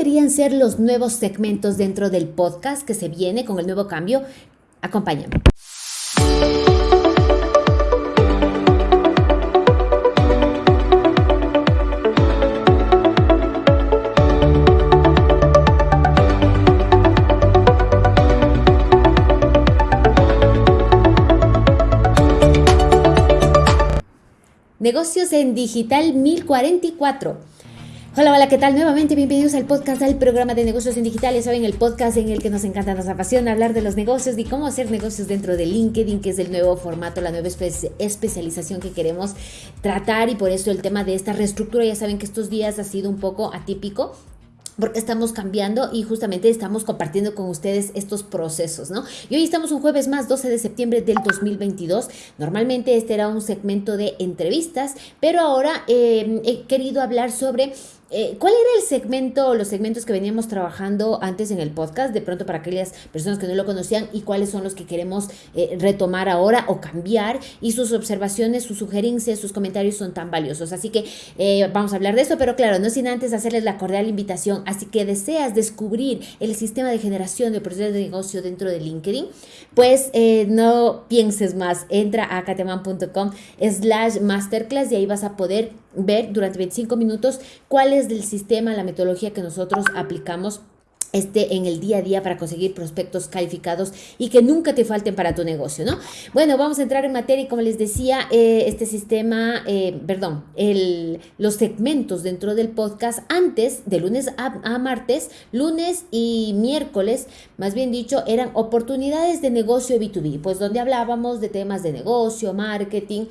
deberían ser los nuevos segmentos dentro del podcast que se viene con el nuevo cambio? Acompáñame. Negocios en Digital 1044. Hola, hola, ¿qué tal? Nuevamente bienvenidos al podcast del programa de negocios en digital. Ya saben, el podcast en el que nos encanta, nos apasiona hablar de los negocios y cómo hacer negocios dentro de LinkedIn, que es el nuevo formato, la nueva especialización que queremos tratar y por eso el tema de esta reestructura. Ya saben que estos días ha sido un poco atípico porque estamos cambiando y justamente estamos compartiendo con ustedes estos procesos, ¿no? Y hoy estamos un jueves más, 12 de septiembre del 2022. Normalmente este era un segmento de entrevistas, pero ahora eh, he querido hablar sobre eh, ¿Cuál era el segmento los segmentos que veníamos trabajando antes en el podcast? De pronto para aquellas personas que no lo conocían y cuáles son los que queremos eh, retomar ahora o cambiar y sus observaciones, sus sugerencias, sus comentarios son tan valiosos. Así que eh, vamos a hablar de eso, pero claro, no sin antes hacerles la cordial invitación. Así que deseas descubrir el sistema de generación de procesos de negocio dentro de LinkedIn, pues no pienses más. Entra a cateman.com slash masterclass y ahí vas a poder ver durante 25 minutos cuál es del sistema, la metodología que nosotros aplicamos este en el día a día para conseguir prospectos calificados y que nunca te falten para tu negocio, ¿no? Bueno, vamos a entrar en materia y como les decía, eh, este sistema, eh, perdón, el, los segmentos dentro del podcast antes, de lunes a, a, martes, lunes y miércoles, más bien dicho, eran oportunidades de negocio B2B, pues donde hablábamos de temas de negocio, marketing,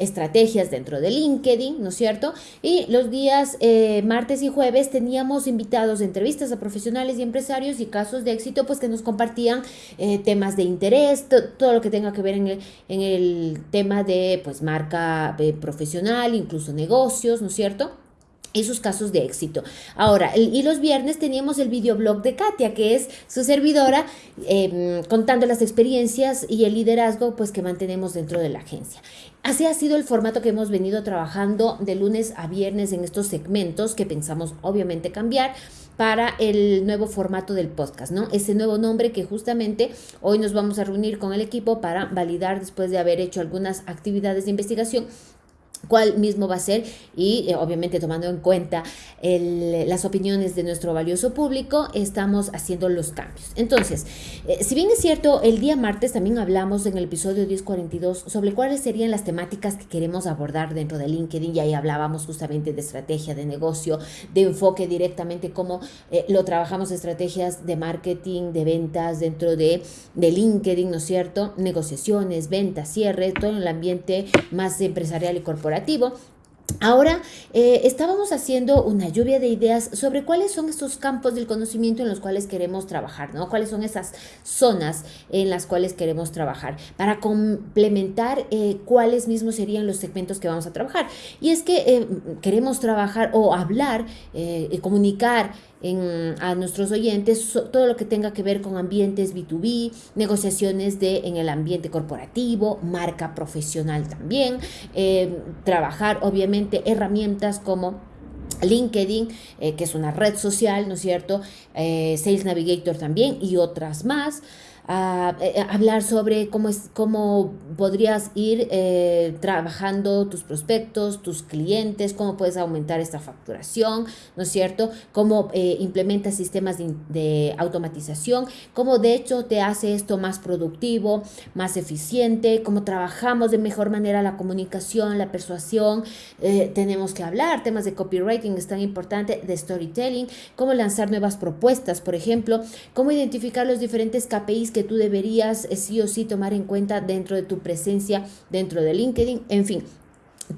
estrategias dentro de LinkedIn, ¿no es cierto? Y los días eh, martes y jueves teníamos invitados entrevistas a profesionales y empresarios y casos de éxito, pues que nos compartían eh, temas de interés, todo lo que tenga que ver en el, en el tema de pues marca eh, profesional, incluso negocios, ¿no es cierto? Esos casos de éxito. Ahora, y los viernes teníamos el videoblog de Katia, que es su servidora, em, contando las experiencias y el liderazgo pues, que mantenemos dentro de la agencia. Así ha sido el formato que hemos venido trabajando de lunes a viernes en estos segmentos que pensamos obviamente cambiar para el nuevo formato del podcast, ¿no? Ese nuevo nombre que justamente hoy nos vamos a reunir con el equipo para validar después de haber hecho algunas actividades de investigación cuál mismo va a ser y eh, obviamente tomando en cuenta las opiniones de nuestro valioso público estamos haciendo los cambios. Entonces eh, si bien es cierto el día martes también hablamos en el episodio 1042 sobre cuáles serían las temáticas que queremos abordar dentro de LinkedIn y ahí hablábamos justamente de estrategia de negocio de enfoque directamente cómo eh, lo trabajamos estrategias de marketing de ventas dentro de, de LinkedIn no es cierto negociaciones ventas cierre todo en el ambiente más empresarial y corporativo Ahora eh, estábamos haciendo una lluvia de ideas sobre cuáles son estos campos del conocimiento en los cuales queremos trabajar, ¿no? Cuáles son esas zonas en las cuales queremos trabajar para complementar eh, cuáles mismos serían los segmentos que vamos a trabajar. Y es que eh, queremos trabajar o hablar y comunicar a nuestros oyentes todo lo que tenga que ver con ambientes B2B, negociaciones de, en el ambiente corporativo, marca profesional también, eh, trabajar obviamente herramientas como LinkedIn, eh, que es una red social, ¿no es cierto? Eh, Sales Navigator también y otras más. Eh, eh, hablar sobre cómo, es, cómo podrías ir eh, trabajando tus prospectos, tus clientes, cómo puedes aumentar esta facturación, ¿no es cierto? Cómo implementas sistemas de, de, automatización, cómo de hecho te hace esto más productivo, más eficiente, cómo trabajamos de mejor manera la comunicación, la persuasión. tenemos que hablar, temas de copywriting es tan importante, de storytelling, cómo lanzar nuevas propuestas, por ejemplo, cómo identificar los diferentes KPIs que tú deberías eh, sí o sí tomar en cuenta dentro de tu presencia dentro de LinkedIn, en fin.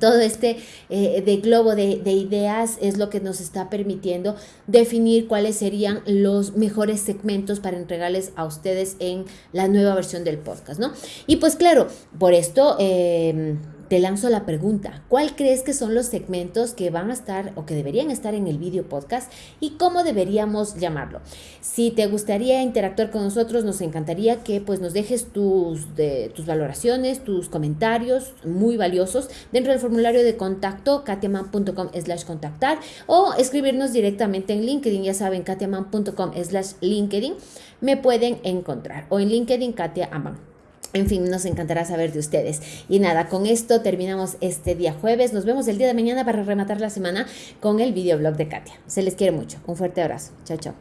Todo este eh, de globo de, de, ideas es lo que nos está permitiendo definir cuáles serían los mejores segmentos para entregarles a ustedes en la nueva versión del podcast, ¿no? Y pues claro, por esto... Eh, te lanzo la pregunta, ¿cuál crees que son los segmentos que van a estar o que deberían estar en el video podcast y cómo deberíamos llamarlo? Si te gustaría interactuar con nosotros, nos encantaría que pues nos dejes tus, de, tus valoraciones, tus comentarios muy valiosos dentro del formulario de contacto katiaman.com slash contactar o escribirnos directamente en LinkedIn, ya saben, katiaman.com slash LinkedIn, me pueden encontrar o en LinkedIn Katia Aman. En fin, nos encantará saber de ustedes. Y nada, con esto terminamos este día jueves. Nos vemos el día de mañana para rematar la semana con el videoblog de Katia. Se les quiere mucho. Un fuerte abrazo. Chao, chao.